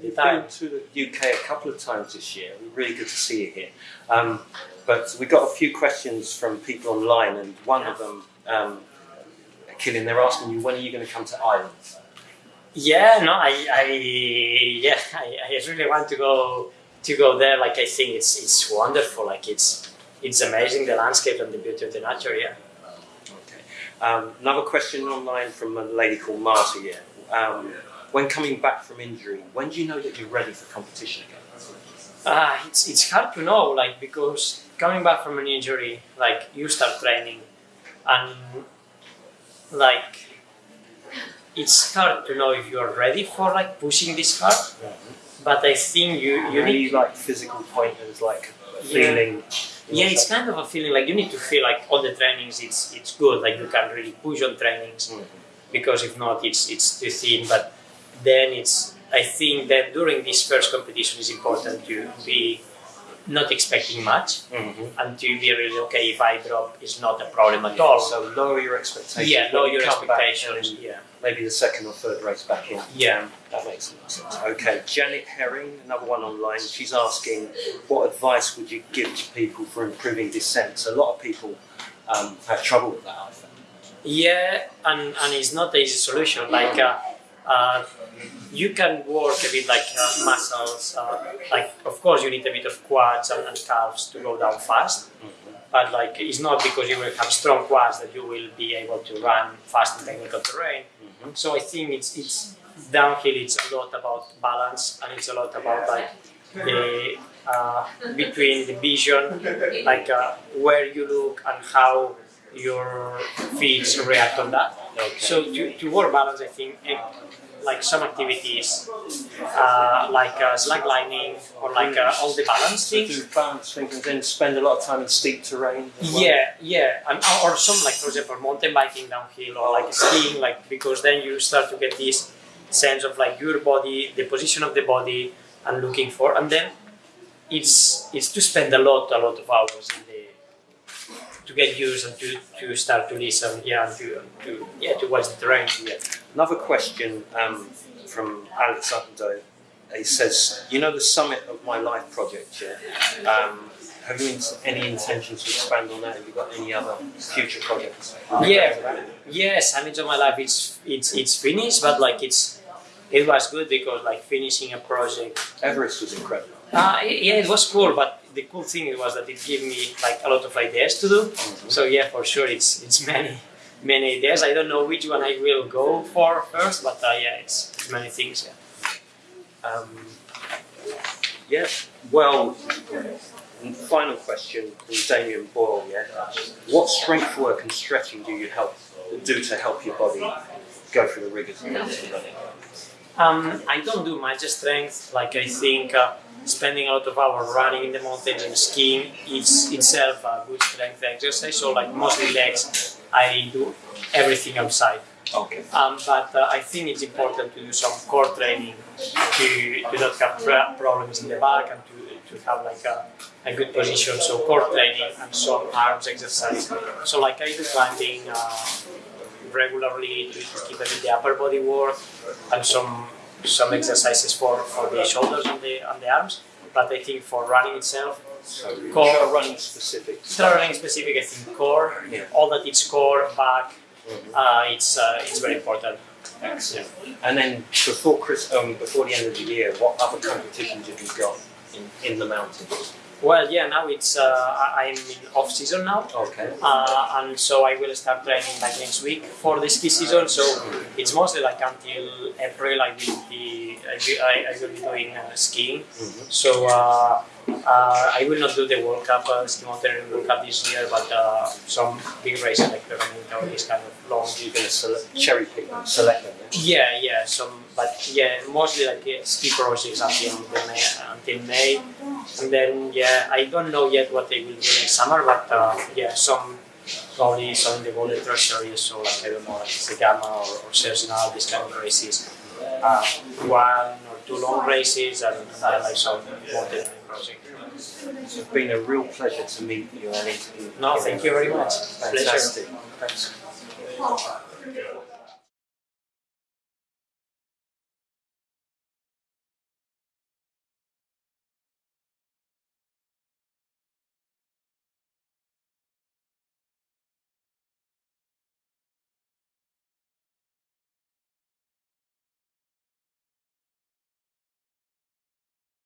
the You've been to the UK a couple of times this year. Really good to see you here. Um, but we got a few questions from people online, and one of them, um, Kilian, they're asking you when are you going to come to Ireland? Yeah, no, I, I yeah, I, I really want to go to go there. Like I think it's it's wonderful. Like it's it's amazing the landscape and the beauty of the nature. Yeah. Okay. Um, another question online from a lady called Marta here. Um, when coming back from injury, when do you know that you're ready for competition again? Ah, it's it's hard to know. Like because coming back from an injury, like you start training, and like it's hard to know if you are ready for like pushing this hard. But I think you you need like physical pointers, like feeling? Yeah, it's kind of a feeling like you need to feel like all the trainings it's it's good, like you can really push on trainings Mhm. because if not it's it's too thin. But then it's I think that during this first competition is important to be not expecting much Mhm. and to be really okay if I drop is not a problem at all. So lower your expectations. yeah, lower your expectations. Yeah, Maybe the second or third race back in. yeah. That makes a lot of sense. Okay, Janet Herring, another one online. She's asking, what advice would you give to people for improving descent? So a lot of people um, have trouble with that. I think. Yeah, and, and it's not an easy solution. Like, uh, uh, you can work a bit like uh, muscles. Uh, like, of course, you need a bit of quads and, and calves to go down fast. But like, it's not because you will have strong quads that you will be able to run fast in technical terrain. Mhm. So I think it's it's downhill. It's a lot about balance, and it's a lot about like the uh, between the vision, like uh, where you look and how your feet react on that. Okay. So to, to work balance, I think eh, like some activities uh, like uh, slacklining or like uh, all the balance So things. do balance things and then spend a lot of time in steep terrain. well? Yeah, yeah, and or some like for example mountain biking downhill or like skiing, like because then you start to get this sense of like your body, the position of the body, and looking for, and then it's it's to spend a lot, a lot of hours in the to get used and to, to start to listen, yeah, and to, to yeah to watch the terrain. Yeah. Another question um, from Alex Uppendove. He says, you know the Summit of My Life project, yeah? Um, have you any intention to expand on that? Have you got any other future projects? Yeah, yes, I mean, of my life, it's it's it's finished, but like it's it was good because like finishing a project Everest was incredible. Uh, yeah, it was cool, but the cool thing was that it gave me like a lot of ideas to do. So yeah, for sure, it's it's many many ideas. I don't know which one I will go for first, but uh, yeah, it's, it's many things. Yeah. Um, yeah, well, final question from Damien Boyle, yeah? What strength work and stretching do you help do to help your body go through the rigors of mountain running? Um, I don't do much strength. Like I think uh, spending a lot of hours running in the mountains and skiing is itself a good strength exercise. So like mostly legs, I do everything outside. Okay. Um, but uh, I think it's important to do some core training to, to not have pro- problems in the back and to, to have like a, a good position. So core training and some arms exercise. So like I do climbing uh, regularly to, to keep the upper body work and some some exercises for, for the shoulders and the and the arms. But I think for running itself, So Core. core running specific. running specific, I think core, Yeah. all that it's core, back, Mhm. uh, it's uh, it's very important. Excellent. And then before Chris, um, before the end of the year, what other competitions have you got in, in the mountains? Well, yeah, now it's uh, I'm in off season now, Okay. uh, and so I will start training like next week for the ski season. So it's mostly like until April I will be I will, I, I will be doing uh, skiing. Mhm. So uh, uh, I will not do the World Cup uh, ski mountaineering World Cup this year, but uh, some big races like Pierra Menta or this kind of long. You're going to select, cherry pick select them. Yeah? Yeah, yeah, some, but yeah, mostly like ski projects until the May, until May, and then yeah, I don't know yet what they will do next summer, but uh, yeah, some probably some in the Golden Trail series, so like I don't know, like Zegama or, or Sierre-Zinal, these kind of races, uh, one or two long races, and, and then like some mountaineering project. It's been a real pleasure to meet you and interview you. No, thank you very much. Pleasure. Fantastic. Thanks.